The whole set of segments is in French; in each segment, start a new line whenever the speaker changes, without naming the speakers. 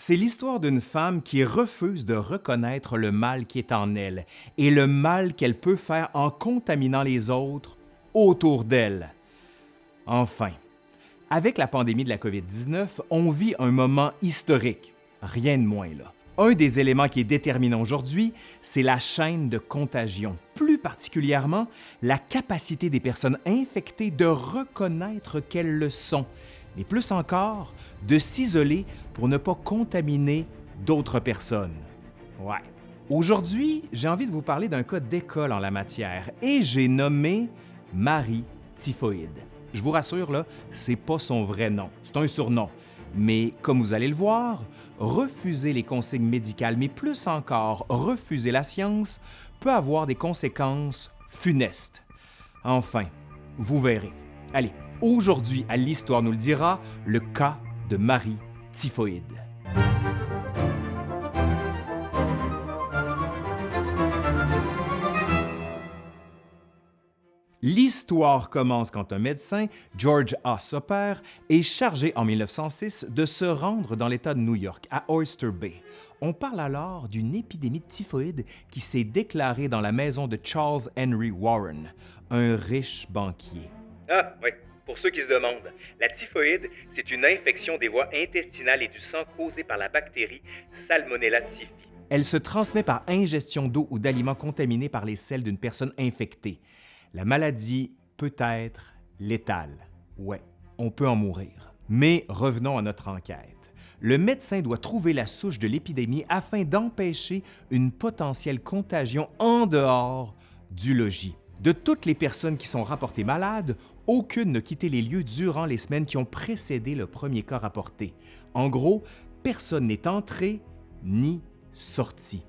C'est l'histoire d'une femme qui refuse de reconnaître le mal qui est en elle et le mal qu'elle peut faire en contaminant les autres autour d'elle. Enfin, avec la pandémie de la COVID-19, on vit un moment historique, rien de moins là. Un des éléments qui est déterminant aujourd'hui, c'est la chaîne de contagion, plus particulièrement la capacité des personnes infectées de reconnaître qu'elles le sont mais plus encore, de s'isoler pour ne pas contaminer d'autres personnes. Ouais. Aujourd'hui, j'ai envie de vous parler d'un cas d'école en la matière et j'ai nommé Marie Typhoïde. Je vous rassure, là, c'est pas son vrai nom, c'est un surnom. Mais comme vous allez le voir, refuser les consignes médicales, mais plus encore refuser la science, peut avoir des conséquences funestes. Enfin, vous verrez. Allez, Aujourd'hui, à l'Histoire nous le dira, le cas de Marie Typhoïde. L'histoire commence quand un médecin, George A. Soper, est chargé en 1906 de se rendre dans l'État de New York, à Oyster Bay. On parle alors d'une épidémie de typhoïde qui s'est déclarée dans la maison de Charles Henry Warren, un riche banquier.
Ah, oui, pour ceux qui se demandent, la typhoïde, c'est une infection des voies intestinales et du sang causée par la bactérie Salmonella typhi.
Elle se transmet par ingestion d'eau ou d'aliments contaminés par les selles d'une personne infectée. La maladie peut être létale. Ouais, on peut en mourir. Mais revenons à notre enquête. Le médecin doit trouver la souche de l'épidémie afin d'empêcher une potentielle contagion en dehors du logis. De toutes les personnes qui sont rapportées malades, aucune n'a quitté les lieux durant les semaines qui ont précédé le premier cas rapporté. En gros, personne n'est entré ni sorti.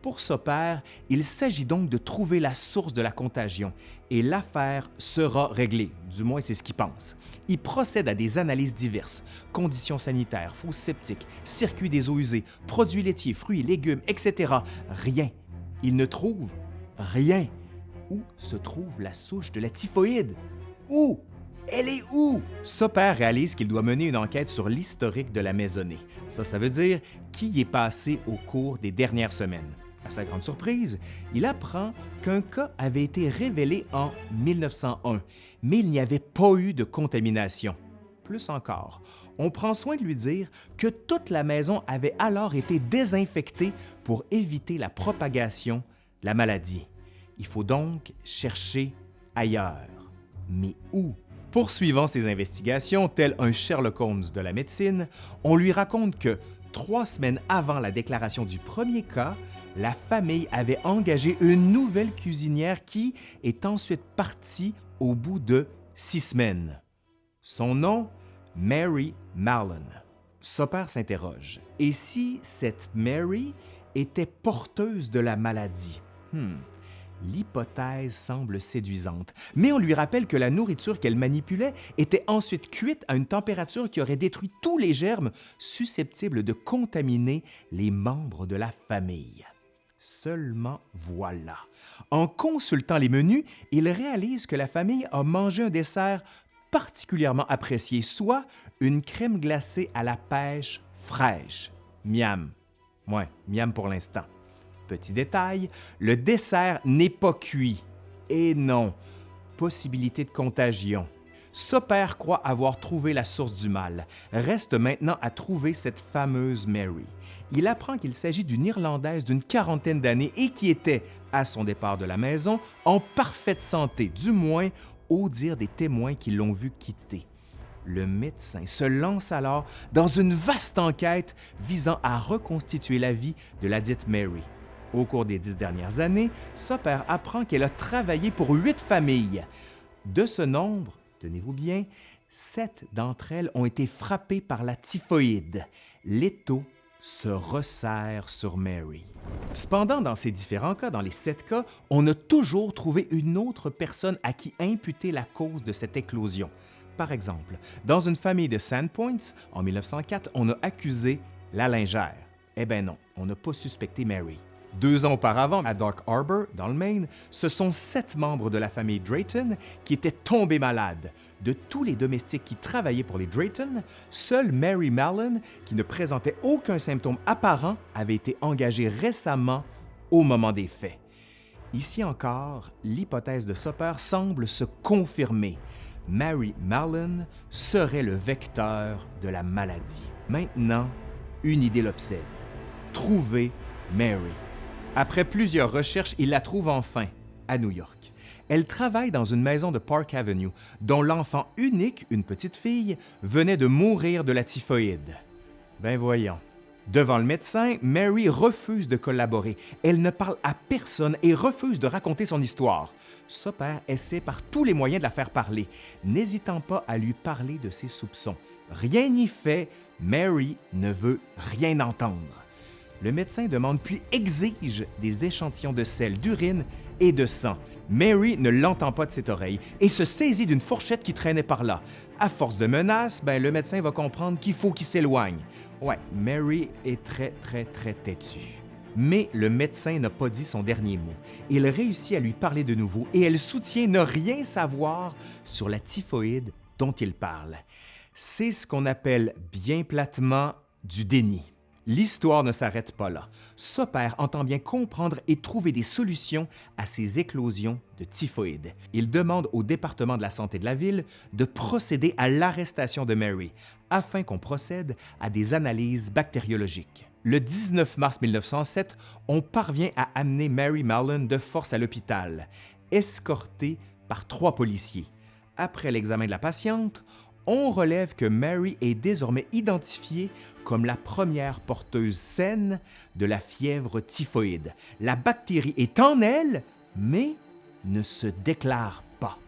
Pour père, il s'agit donc de trouver la source de la contagion et l'affaire sera réglée, du moins c'est ce qu'il pense. Il procède à des analyses diverses, conditions sanitaires, fosses septiques, circuits des eaux usées, produits laitiers, fruits, légumes, etc. Rien. Il ne trouve rien où se trouve la souche de la typhoïde. Où? Elle est où? Soper réalise qu'il doit mener une enquête sur l'historique de la maisonnée. Ça, ça veut dire qui y est passé au cours des dernières semaines. À sa grande surprise, il apprend qu'un cas avait été révélé en 1901, mais il n'y avait pas eu de contamination. Plus encore, on prend soin de lui dire que toute la maison avait alors été désinfectée pour éviter la propagation de la maladie. Il faut donc chercher ailleurs. Mais où? Poursuivant ses investigations, tel un Sherlock Holmes de la médecine, on lui raconte que trois semaines avant la déclaration du premier cas, la famille avait engagé une nouvelle cuisinière qui est ensuite partie au bout de six semaines. Son nom, Mary Marlon. Soper s'interroge. Et si cette Mary était porteuse de la maladie? Hmm l'hypothèse semble séduisante, mais on lui rappelle que la nourriture qu'elle manipulait était ensuite cuite à une température qui aurait détruit tous les germes susceptibles de contaminer les membres de la famille. Seulement voilà. En consultant les menus, il réalise que la famille a mangé un dessert particulièrement apprécié, soit une crème glacée à la pêche fraîche. Miam. Ouais, miam pour l'instant. Petit détail, le dessert n'est pas cuit. Et non, possibilité de contagion. Soper croit avoir trouvé la source du mal. Reste maintenant à trouver cette fameuse Mary. Il apprend qu'il s'agit d'une Irlandaise d'une quarantaine d'années et qui était, à son départ de la maison, en parfaite santé, du moins au dire des témoins qui l'ont vu quitter. Le médecin se lance alors dans une vaste enquête visant à reconstituer la vie de la dite Mary. Au cours des dix dernières années, Soper apprend qu'elle a travaillé pour huit familles. De ce nombre, tenez-vous bien, sept d'entre elles ont été frappées par la typhoïde. L'étau se resserre sur Mary. Cependant, dans ces différents cas, dans les sept cas, on a toujours trouvé une autre personne à qui imputer la cause de cette éclosion. Par exemple, dans une famille de Sandpoints, en 1904, on a accusé la lingère. Eh bien non, on n'a pas suspecté Mary. Deux ans auparavant, à Dark Harbor, dans le Maine, ce sont sept membres de la famille Drayton qui étaient tombés malades. De tous les domestiques qui travaillaient pour les Drayton, seule Mary Mallon, qui ne présentait aucun symptôme apparent, avait été engagée récemment au moment des faits. Ici encore, l'hypothèse de Soper semble se confirmer. Mary Mallon serait le vecteur de la maladie. Maintenant, une idée l'obsède. Trouver Mary. Après plusieurs recherches, il la trouve enfin à New York. Elle travaille dans une maison de Park Avenue, dont l'enfant unique, une petite fille, venait de mourir de la typhoïde. Ben voyons. Devant le médecin, Mary refuse de collaborer. Elle ne parle à personne et refuse de raconter son histoire. père essaie par tous les moyens de la faire parler, n'hésitant pas à lui parler de ses soupçons. Rien n'y fait, Mary ne veut rien entendre. Le médecin demande puis exige des échantillons de sel, d'urine et de sang. Mary ne l'entend pas de cette oreille et se saisit d'une fourchette qui traînait par là. À force de menaces, ben, le médecin va comprendre qu'il faut qu'il s'éloigne. Ouais, Mary est très, très, très têtue. Mais le médecin n'a pas dit son dernier mot. Il réussit à lui parler de nouveau et elle soutient ne rien savoir sur la typhoïde dont il parle. C'est ce qu'on appelle bien platement du déni. L'histoire ne s'arrête pas là. Soper entend bien comprendre et trouver des solutions à ces éclosions de typhoïde. Il demande au département de la santé de la ville de procéder à l'arrestation de Mary afin qu'on procède à des analyses bactériologiques. Le 19 mars 1907, on parvient à amener Mary Mallon de force à l'hôpital, escortée par trois policiers. Après l'examen de la patiente, on relève que Mary est désormais identifiée comme la première porteuse saine de la fièvre typhoïde. La bactérie est en elle, mais ne se déclare pas.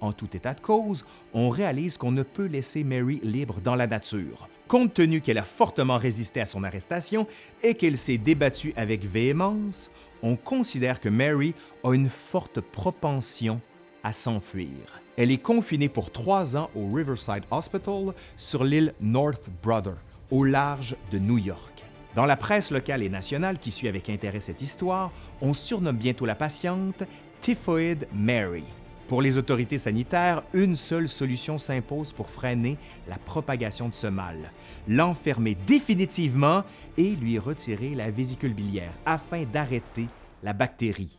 En tout état de cause, on réalise qu'on ne peut laisser Mary libre dans la nature. Compte tenu qu'elle a fortement résisté à son arrestation et qu'elle s'est débattue avec véhémence, on considère que Mary a une forte propension à s'enfuir. Elle est confinée pour trois ans au Riverside Hospital sur l'île North Brother, au large de New York. Dans la presse locale et nationale qui suit avec intérêt cette histoire, on surnomme bientôt la patiente Typhoid Mary. Pour les autorités sanitaires, une seule solution s'impose pour freiner la propagation de ce mal, l'enfermer définitivement et lui retirer la vésicule biliaire afin d'arrêter la bactérie.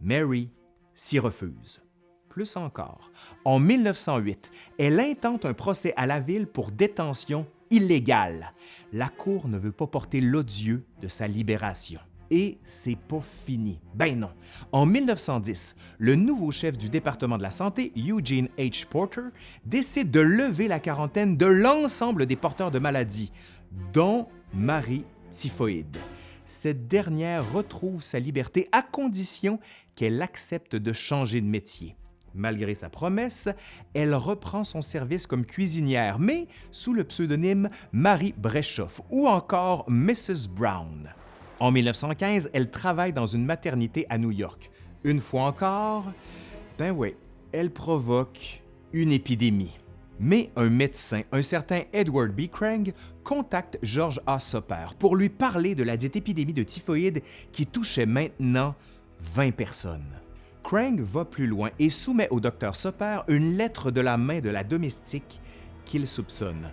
Mary s'y refuse plus encore. En 1908, elle intente un procès à la ville pour détention illégale. La Cour ne veut pas porter l'odieux de sa libération. Et c'est pas fini. Ben non. En 1910, le nouveau chef du département de la santé, Eugene H. Porter, décide de lever la quarantaine de l'ensemble des porteurs de maladies, dont Marie Typhoïde. Cette dernière retrouve sa liberté à condition qu'elle accepte de changer de métier. Malgré sa promesse, elle reprend son service comme cuisinière, mais sous le pseudonyme Marie Breschoff ou encore Mrs. Brown. En 1915, elle travaille dans une maternité à New York. Une fois encore, ben oui, elle provoque une épidémie. Mais un médecin, un certain Edward B. Krang, contacte George A. Soper pour lui parler de la dite épidémie de typhoïde qui touchait maintenant 20 personnes. Krang va plus loin et soumet au docteur Soper une lettre de la main de la domestique qu'il soupçonne.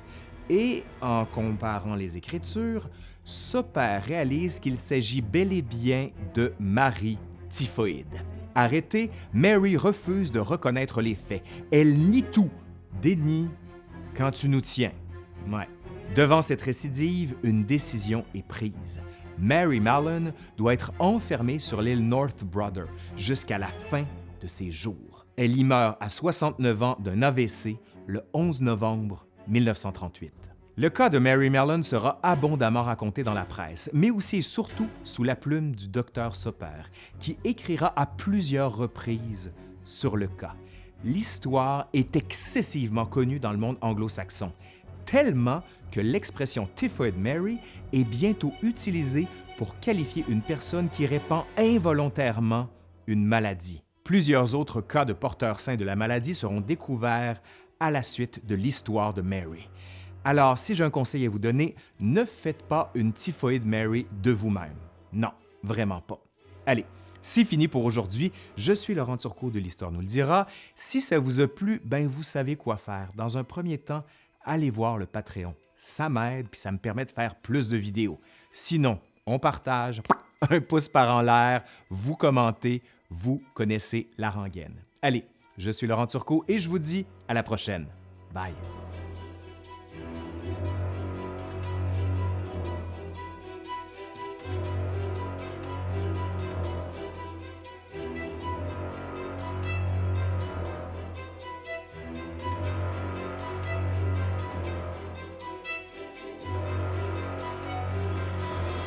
Et en comparant les écritures, Soper réalise qu'il s'agit bel et bien de Marie Typhoïde. Arrêtée, Mary refuse de reconnaître les faits. Elle nie tout. Déni quand tu nous tiens. Ouais. Devant cette récidive, une décision est prise. Mary Mallon doit être enfermée sur l'île North Brother jusqu'à la fin de ses jours. Elle y meurt à 69 ans d'un AVC le 11 novembre 1938. Le cas de Mary Mallon sera abondamment raconté dans la presse, mais aussi et surtout sous la plume du docteur Soper, qui écrira à plusieurs reprises sur le cas. L'histoire est excessivement connue dans le monde anglo-saxon tellement que l'expression Typhoid Mary est bientôt utilisée pour qualifier une personne qui répand involontairement une maladie. Plusieurs autres cas de porteurs sains de la maladie seront découverts à la suite de l'histoire de Mary. Alors, si j'ai un conseil à vous donner, ne faites pas une typhoïde Mary de vous-même. Non, vraiment pas. Allez, c'est fini pour aujourd'hui. Je suis Laurent Turcot de l'Histoire nous le dira. Si ça vous a plu, ben vous savez quoi faire. Dans un premier temps, allez voir le Patreon. Ça m'aide puis ça me permet de faire plus de vidéos. Sinon, on partage, un pouce par en l'air, vous commentez, vous connaissez la rengaine. Allez, je suis Laurent Turcot et je vous dis à la prochaine. Bye.